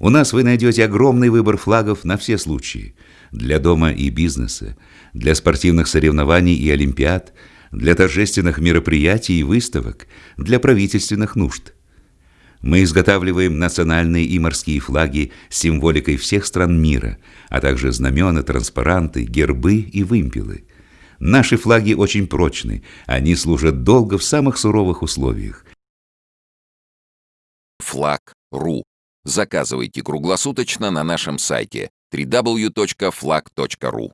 У нас вы найдете огромный выбор флагов на все случаи. Для дома и бизнеса, для спортивных соревнований и олимпиад, для торжественных мероприятий и выставок, для правительственных нужд. Мы изготавливаем национальные и морские флаги с символикой всех стран мира, а также знамена, транспаранты, гербы и вымпелы. Наши флаги очень прочны, они служат долго в самых суровых условиях. Флаг.ру Заказывайте круглосуточно на нашем сайте www.flag.ru